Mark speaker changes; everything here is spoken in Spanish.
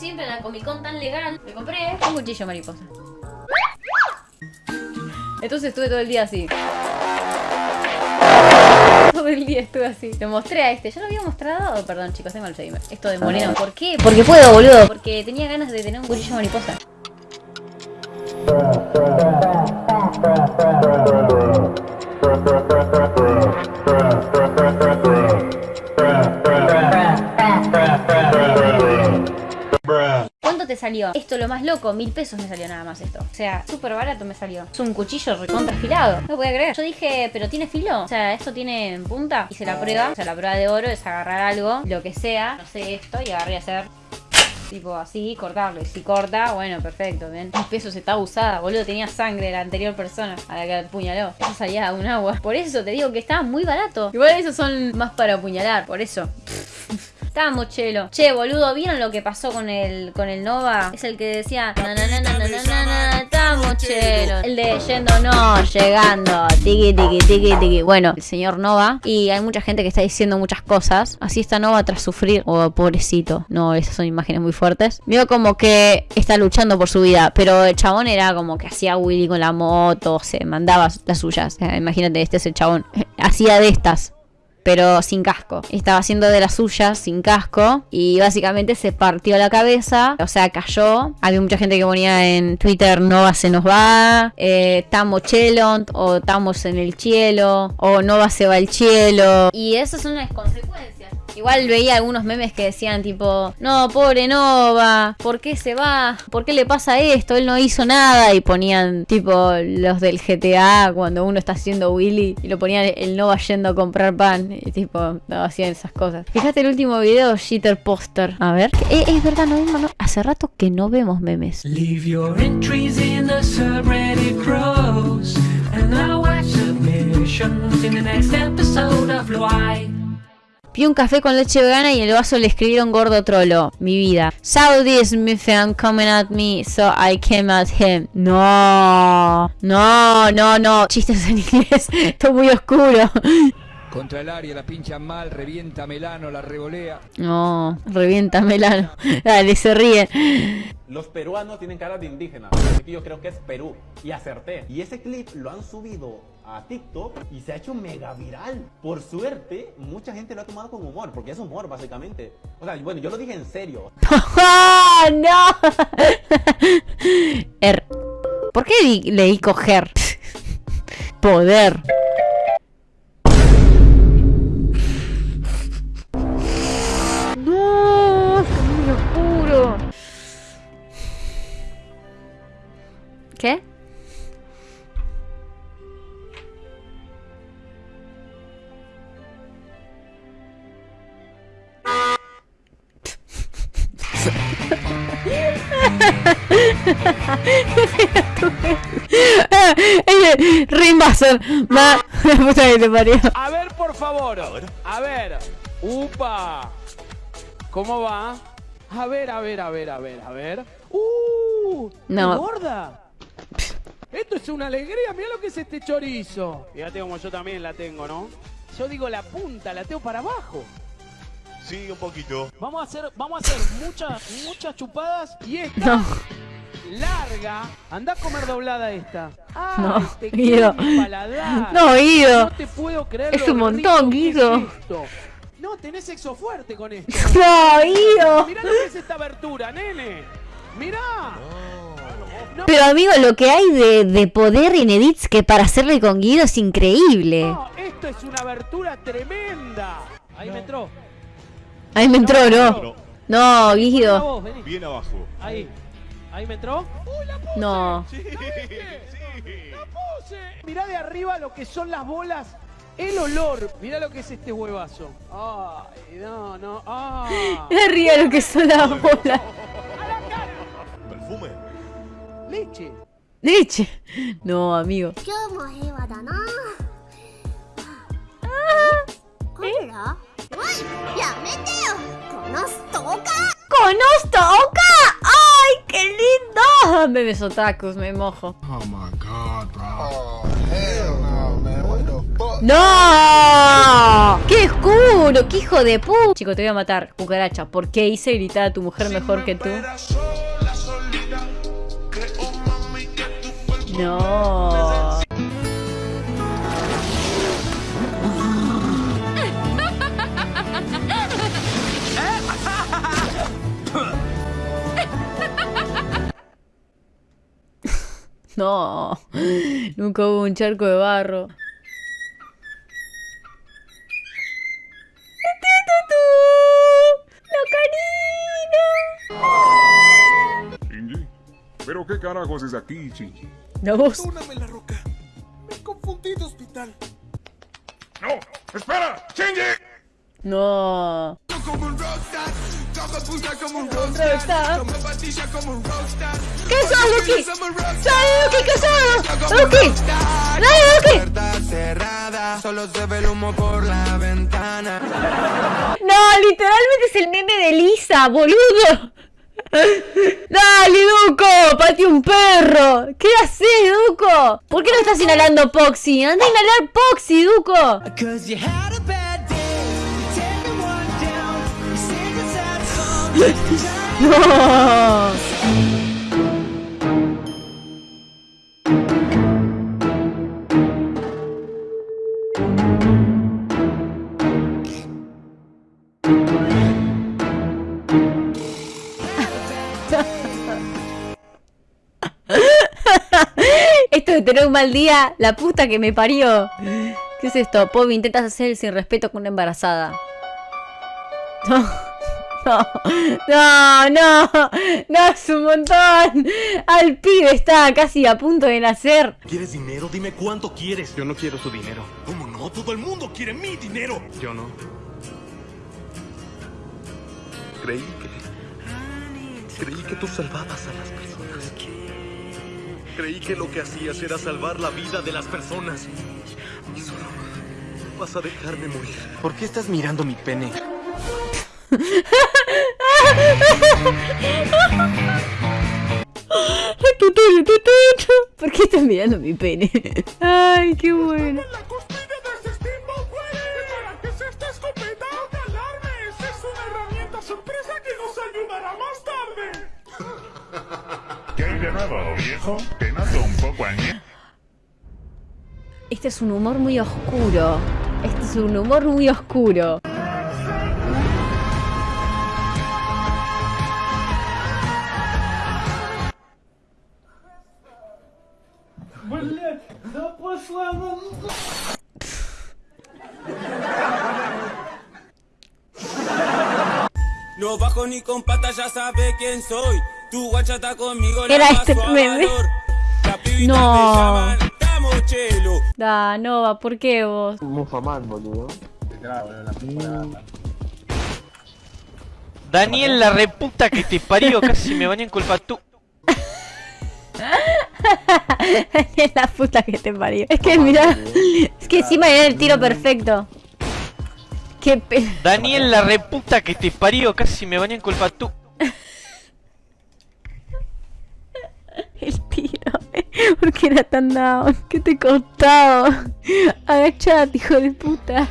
Speaker 1: siempre, en la Comic Con tan legal, me compré un cuchillo mariposa. Entonces estuve todo el día así. Todo el día estuve así. Te mostré a este. ¿Ya lo había mostrado? Oh, perdón, chicos, tengo Alzheimer. Esto de moreno. ¿Por qué? Porque puedo, boludo. Porque tenía ganas de tener un cuchillo mariposa. Salió? Esto lo más loco, mil pesos me salió nada más esto. O sea, súper barato me salió. Es un cuchillo recontra afilado. No voy a creer. Yo dije, pero tiene filo. O sea, esto tiene punta. Hice la prueba. O sea, la prueba de oro es agarrar algo, lo que sea. No sé esto y agarré a hacer tipo así, cortarlo. Y si corta, bueno, perfecto, ¿ven? Mis pesos está usada, boludo. Tenía sangre de la anterior persona a la que apuñaló. Eso salía un agua. Por eso te digo que estaba muy barato. Igual esos son más para apuñalar, por eso. Estaba chelo. Che, boludo, ¿vieron lo que pasó con el, con el Nova? Es el que decía... Estamos chelo. El de yendo no, llegando. Tiki, tiki, tiki, tiki. Bueno, el señor Nova. Y hay mucha gente que está diciendo muchas cosas. Así está Nova tras sufrir. Oh, pobrecito. No, esas son imágenes muy fuertes. Vio como que está luchando por su vida. Pero el chabón era como que hacía Willy con la moto. Se mandaba las suyas. Sea, imagínate, este es el chabón. Hacía de estas pero sin casco. Estaba haciendo de las suyas sin casco y básicamente se partió la cabeza, o sea, cayó. Había mucha gente que ponía en Twitter, Nova se nos va, eh, estamos chelon, o estamos en el cielo, o Nova se va al cielo. Y esas son las consecuencias. Igual veía algunos memes que decían tipo, no, pobre Nova, ¿por qué se va? ¿Por qué le pasa esto? Él no hizo nada. Y ponían tipo los del GTA cuando uno está haciendo Willy y lo ponían el Nova yendo a comprar pan. Y tipo, no, hacían esas cosas. Fíjate el último video, Shitter Poster. A ver. Eh, es verdad, no vimos, no. Hace rato que no vemos memes.
Speaker 2: Leave your entries in the subreddit grows, and I'll watch submissions in the next episode of Why.
Speaker 1: Pidió un café con leche vegana y en el vaso le escribieron gordo trolo. Mi vida. Saudis me fan coming at me, so I came at him. No, no, no, no. Chistes en inglés. Esto es muy oscuro.
Speaker 3: Contra el área la pincha mal, revienta Melano, la revolea.
Speaker 1: No, revienta Melano. Dale, se ríen.
Speaker 4: Los peruanos tienen cara de indígenas, así que yo creo que es Perú. Y acerté. Y ese clip lo han subido a TikTok y se ha hecho mega viral. Por suerte, mucha gente lo ha tomado con humor, porque es humor básicamente. O sea, bueno, yo lo dije en serio.
Speaker 1: ¡No! Er. ¿Por qué di- leí coger? Poder. ¿Qué? Rimbaser. Ma. La puta que te parió.
Speaker 5: A ver, por favor. A ver. Upa. ¿Cómo va? A ver, a ver, a ver, a ver, a ver. ¡Uh!
Speaker 1: No.
Speaker 5: ¡Gorda! Esto es una alegría. Mira lo que es este chorizo. Fíjate como yo también la tengo, ¿no? Yo digo la punta, la tengo para abajo.
Speaker 6: Sí, un poquito.
Speaker 5: Vamos a hacer, vamos a hacer muchas, muchas chupadas y esta
Speaker 1: No.
Speaker 5: larga. Anda a comer doblada esta. ¡Ah!
Speaker 1: No,
Speaker 5: te
Speaker 1: Guido.
Speaker 5: paladar.
Speaker 1: No, Guido.
Speaker 5: No te puedo creer.
Speaker 1: Es un montón, Guido.
Speaker 5: es. No, tenés sexo fuerte con esto.
Speaker 1: No, Guido.
Speaker 5: Mirá lo que es esta abertura, nene. Mirá. No,
Speaker 1: Pero amigo, lo que hay de, de poder en edits que para hacerle con Guido es increíble.
Speaker 5: no, esto es una abertura tremenda. Ahí me entró.
Speaker 1: Ahí me entró, ¿no?
Speaker 6: No,
Speaker 1: No, Guido.
Speaker 6: bien abajo.
Speaker 5: Ahí. Ahí me entró. ¡Uy, la puse!
Speaker 1: No.
Speaker 6: Sí, sí.
Speaker 5: ¡La puse! Mirá de arriba lo que son las bolas. El olor. Mirá lo que es este huevazo. Ay, no, no. Ah.
Speaker 1: Río lo que son las bolas.
Speaker 6: Perfume.
Speaker 5: Leche.
Speaker 1: Leche. No, amigo.
Speaker 7: Ah. ¿Eh?
Speaker 1: ¡Conozco Oka! ¡Ay, qué lindo! Ah, Bebes otakus, me mojo.
Speaker 8: Oh my god, bro. Oh, no, man. What the
Speaker 1: ¡Qué oscuro! ¡Qué hijo de pu! Chico, te voy a matar, cucaracha. ¿Por qué hice gritar a tu mujer mejor que tú? No. No, nunca hubo un charco de barro.
Speaker 8: ¿pero qué carajos es aquí, Shinji?
Speaker 1: La voz.
Speaker 9: Perdóname la roca. Me confundí de hospital.
Speaker 8: ¡No! ¡Espera! ¡Shinji!
Speaker 1: No.
Speaker 9: Como un rockstar, como puta como un
Speaker 1: rockstar,
Speaker 9: rockstar, como patilla como un rockstar.
Speaker 1: ¿Qué
Speaker 9: rockstar.
Speaker 1: ¡Dale,
Speaker 9: cerrada, solo se ve el humo por la ventana.
Speaker 1: No, literalmente es el meme de Lisa, boludo. Dale, Duco, pate un perro. ¿Qué haces, Duco? ¿Por qué no estás inhalando Poxy? Anda a inhalar Poxy, Duco.
Speaker 9: Cause
Speaker 1: Esto de tener un mal día, la puta que me parió. ¿Qué es esto? Pobi, intentas hacer el sin respeto con una embarazada. No, no, no, no, no, es un montón. Al pibe está casi a punto de nacer.
Speaker 10: ¿Quieres dinero? Dime cuánto quieres.
Speaker 11: Yo no quiero su dinero.
Speaker 10: ¿Cómo no? Todo el mundo quiere mi dinero.
Speaker 11: Yo no.
Speaker 10: Creí. Creí que tú salvabas a las personas. Creí que lo que hacías era salvar la vida de las personas. Y solo vas a dejarme morir.
Speaker 11: ¿Por qué estás mirando mi pene?
Speaker 1: ¿Por qué estás mirando mi pene? Ay, qué bueno.
Speaker 9: Este es
Speaker 8: un
Speaker 1: humor muy oscuro. Este es un humor muy oscuro.
Speaker 9: No bajo ni con patas, ya sabe quién soy. Tu guacha está conmigo,
Speaker 1: Era este meme. No.
Speaker 9: Chelo.
Speaker 1: Da, Nova, ¿por qué vos?
Speaker 11: Mufaman, boludo.
Speaker 12: Daniel, la reputa que te parió, casi me bañé en culpa tú.
Speaker 1: es la puta que te parió. Es que mira, es que encima era el tiro perfecto. Qué pe...
Speaker 12: Daniel, la reputa que te parió, casi me bañé en culpa tú.
Speaker 1: El tiro. ¿Por qué era tan down? ¿Qué te costaba? Agachate, hijo de puta.